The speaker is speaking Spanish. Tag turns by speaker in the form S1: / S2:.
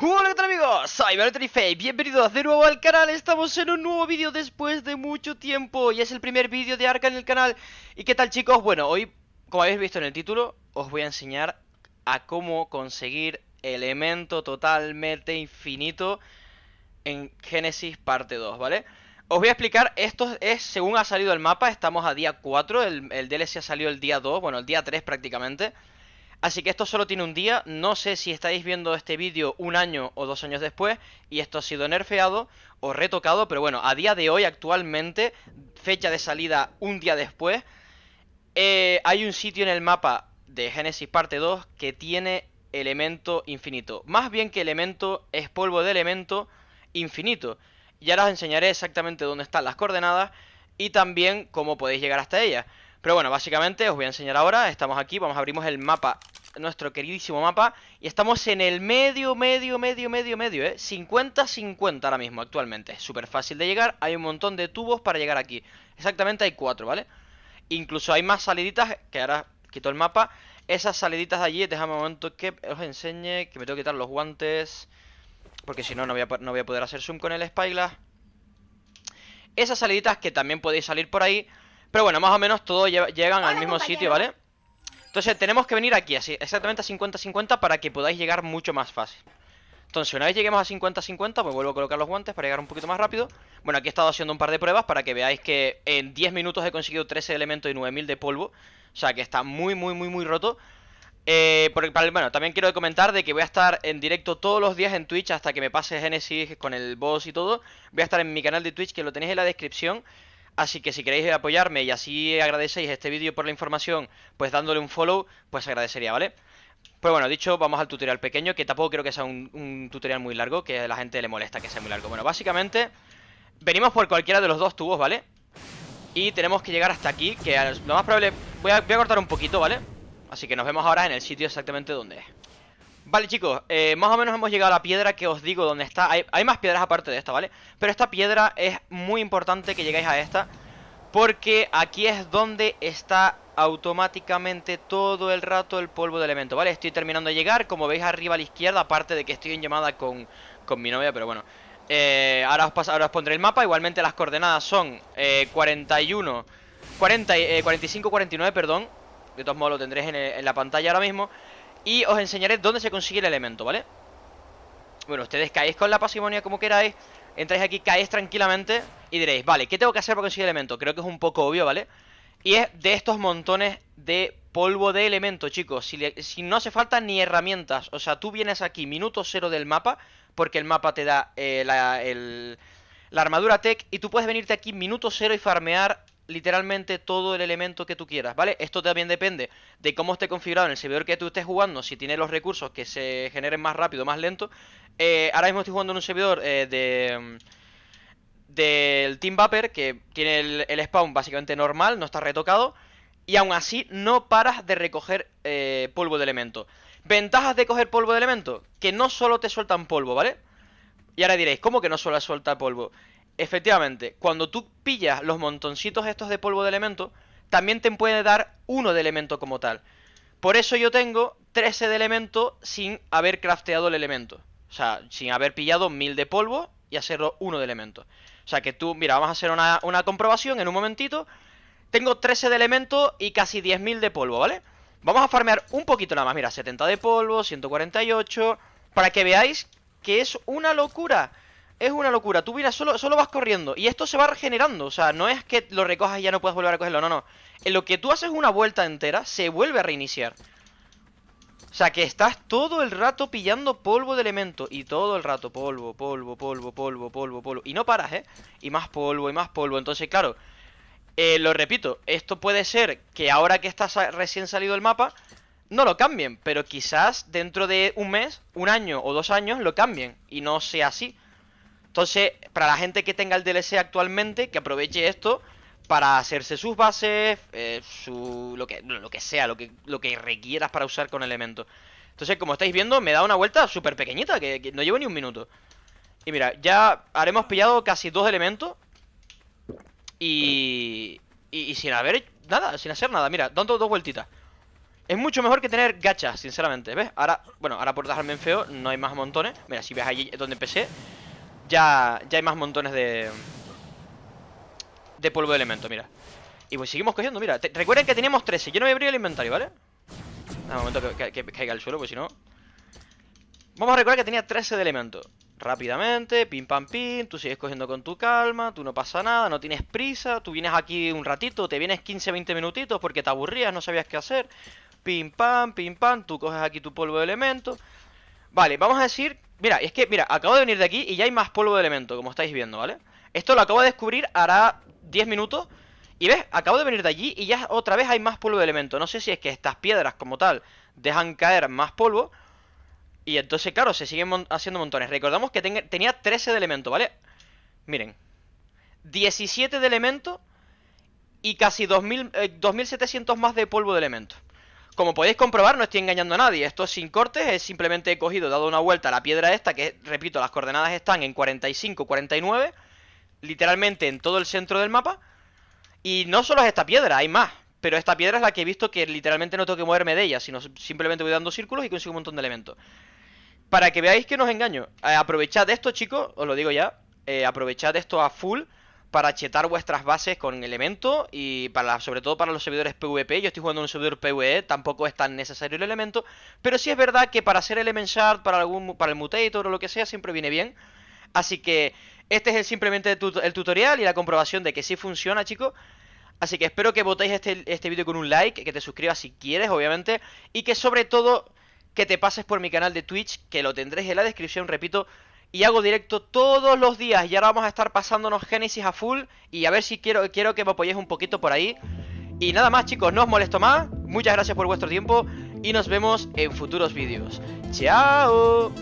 S1: Hola, ¿qué tal amigos? Soy Valtteri bienvenidos de nuevo al canal Estamos en un nuevo vídeo después de mucho tiempo Y es el primer vídeo de Arca en el canal ¿Y qué tal chicos? Bueno, hoy, como habéis visto en el título Os voy a enseñar a cómo conseguir elemento totalmente infinito En Genesis parte 2, ¿vale? Os voy a explicar, esto es según ha salido el mapa Estamos a día 4, el, el DLC ha salido el día 2, bueno, el día 3 prácticamente Así que esto solo tiene un día, no sé si estáis viendo este vídeo un año o dos años después y esto ha sido nerfeado o retocado, pero bueno, a día de hoy actualmente, fecha de salida un día después, eh, hay un sitio en el mapa de Genesis parte 2 que tiene elemento infinito. Más bien que elemento es polvo de elemento infinito. Y ahora os enseñaré exactamente dónde están las coordenadas y también cómo podéis llegar hasta ellas. Pero bueno, básicamente os voy a enseñar ahora, estamos aquí, vamos abrimos el mapa, nuestro queridísimo mapa Y estamos en el medio, medio, medio, medio, medio, eh 50-50 ahora mismo, actualmente, súper fácil de llegar, hay un montón de tubos para llegar aquí. Exactamente hay cuatro, ¿vale? Incluso hay más saliditas, que ahora quito el mapa. Esas saliditas de allí, déjame un momento que os enseñe, que me tengo que quitar los guantes Porque si no, no voy a, no voy a poder hacer zoom con el Spyglass. Esas saliditas que también podéis salir por ahí pero bueno, más o menos todos llegan al mismo sitio, ¿vale? Entonces tenemos que venir aquí, así, exactamente a 50-50 para que podáis llegar mucho más fácil. Entonces una vez lleguemos a 50-50, pues vuelvo a colocar los guantes para llegar un poquito más rápido. Bueno, aquí he estado haciendo un par de pruebas para que veáis que en 10 minutos he conseguido 13 elementos y 9000 de polvo. O sea que está muy, muy, muy, muy roto eh, bueno, también quiero comentar de que voy a estar en directo todos los días en Twitch hasta que me pase Genesis con el boss y todo Voy a estar en mi canal de Twitch que lo tenéis en la descripción Así que si queréis apoyarme y así agradecéis este vídeo por la información, pues dándole un follow, pues agradecería, ¿vale? Pues bueno, dicho, vamos al tutorial pequeño, que tampoco creo que sea un, tutorial muy largo, que a la gente le molesta que sea muy largo. Bueno, básicamente, venimos por cualquiera de los dos tubos, ¿vale? Y tenemos que llegar hasta aquí, que lo más probable... Voy a, voy a cortar un poquito, ¿vale? Así que nos vemos ahora en el sitio exactamente donde es. Vale chicos, eh, más o menos hemos llegado a la piedra que os digo donde está hay, más piedras aparte de esta, ¿vale? Pero esta piedra es muy importante que lleguéis a esta Porque aquí es donde está automáticamente todo el rato el polvo de elemento, ¿vale? Estoy terminando de llegar, como veis arriba a la izquierda Aparte de que estoy en llamada con, con mi novia, pero bueno eh, ahora, os ahora os pondré el mapa, igualmente las coordenadas son eh, 41 40, 45, 49, perdón De todos modos lo tendréis en, la pantalla ahora mismo y os enseñaré dónde se consigue el elemento, ¿vale? Bueno, ustedes caéis con la pasimonia como queráis Entráis aquí, caéis tranquilamente Y diréis, vale, ¿qué tengo que hacer para conseguir el elemento? Creo que es un poco obvio, ¿vale? Y es de estos montones de polvo de elemento, chicos si, no hace falta ni herramientas O sea, tú vienes aquí, minuto cero del mapa Porque el mapa te da eh, la, la armadura tech Y tú puedes venirte aquí minuto cero y farmear literalmente todo el elemento que tú quieras, ¿vale? Esto también depende de cómo esté configurado en el servidor que tú estés jugando, si tiene los recursos que se generen más rápido, más lento. Eh, ahora mismo estoy jugando en un servidor eh, de mm, del Team Vapor que tiene el, spawn básicamente normal, no está retocado. Y aún así no paras de recoger eh, polvo de elemento. Ventajas de coger polvo de elemento, que no solo te sueltan polvo, ¿vale? Y ahora diréis, ¿cómo que no solo suelta polvo? Efectivamente, cuando tú pillas los montoncitos estos de polvo de elemento, también te puede dar uno de elemento como tal. Por eso yo tengo 13 de elemento sin haber crafteado el elemento. O sea, sin haber pillado 1000 de polvo y hacerlo uno de elemento. O sea que tú, mira, vamos a hacer una, una comprobación en un momentito. Tengo 13 de elemento y casi 10.000 de polvo, ¿vale? Vamos a farmear un poquito nada más, mira, 70 de polvo, 148 Para que veáis que es una locura es una locura, tú miras, solo, solo vas corriendo Y esto se va regenerando, o sea, no es que lo recojas y ya no puedas volver a cogerlo, no, no. En lo que tú haces una vuelta entera, se vuelve a reiniciar. O sea, que estás todo el rato pillando polvo de elemento Y todo el rato polvo, polvo, polvo, polvo, polvo, polvo. Y no paras, ¿eh? Y más polvo, y más polvo, entonces, claro eh, Lo repito, esto puede ser que ahora que estás recién salido el mapa no lo cambien, pero quizás dentro de un mes, un año o dos años lo cambien y no sea así. Entonces, para la gente que tenga el DLC actualmente, que aproveche esto para hacerse sus bases, eh, su, lo, que, lo que sea, lo que, lo que requieras para usar con elementos. Entonces, como estáis viendo, me da una vuelta súper pequeñita, que, no llevo ni un minuto. Y mira, ya haremos pillado casi dos elementos. Y, y, sin haber nada, sin hacer nada. Mira, dando dos vueltitas. Es mucho mejor que tener gachas, sinceramente, ¿ves? Ahora, bueno, ahora por dejarme en feo no hay más montones Mira, si ves ahí donde empecé Ya, ya hay más montones de... De polvo de elemento, mira. Y pues seguimos cogiendo, mira. Recuerden que teníamos 13, yo no voy a abrir el inventario, ¿vale? Un momento que, que, caiga al suelo, pues si no. Vamos a recordar que tenía 13 de elemento. Rápidamente, pim pam pim Tú sigues cogiendo con tu calma Tú no pasa nada, no tienes prisa Tú vienes aquí un ratito, te vienes 15-20 minutitos Porque te aburrías, no sabías qué hacer. Pim pam, pim pam, tú coges aquí tu polvo de elemento. Vale, vamos a decir Mira, es que, mira, acabo de venir de aquí y ya hay más polvo de elemento, como estáis viendo, ¿vale? Esto lo acabo de descubrir hará 10 minutos Y ves, acabo de venir de allí y ya otra vez hay más polvo de elemento No sé si es que estas piedras como tal dejan caer más polvo Y entonces, claro, se siguen haciendo montones Recordamos que tenía 13 de elemento, ¿vale? Miren 17 de elemento Y casi 2000, 2700 eh, más de polvo de elemento como podéis comprobar, no estoy engañando a nadie. Esto es sin cortes, es simplemente he cogido, dado una vuelta a la piedra esta, que, repito, las coordenadas están en 45, 49, literalmente en todo el centro del mapa. Y no solo es esta piedra, hay más. Pero esta piedra es la que he visto que literalmente no tengo que moverme de ella, sino simplemente voy dando círculos y consigo un montón de elementos. Para que veáis que no os engaño, eh, aprovechad esto, chicos, os lo digo ya, eh, aprovechad esto a full para chetar vuestras bases con elemento y para sobre todo para los servidores PvP. Yo estoy jugando en un servidor PvE, tampoco es tan necesario el elemento, pero sí es verdad que para hacer element shard, para algún para el mutator o lo que sea, siempre viene bien. Así que este es el, simplemente el, tutorial y la comprobación de que sí funciona, chicos. Así que espero que votéis este, este vídeo con un like, que te suscribas si quieres, obviamente, y que sobre todo que te pases por mi canal de Twitch, que lo tendréis en la descripción, repito, y hago directo todos los días. Y ahora vamos a estar pasándonos Genesis a full. Y a ver si quiero, quiero que me apoyéis un poquito por ahí. Y nada más chicos, no os molesto más. Muchas gracias por vuestro tiempo. Y nos vemos en futuros vídeos. ¡Chao!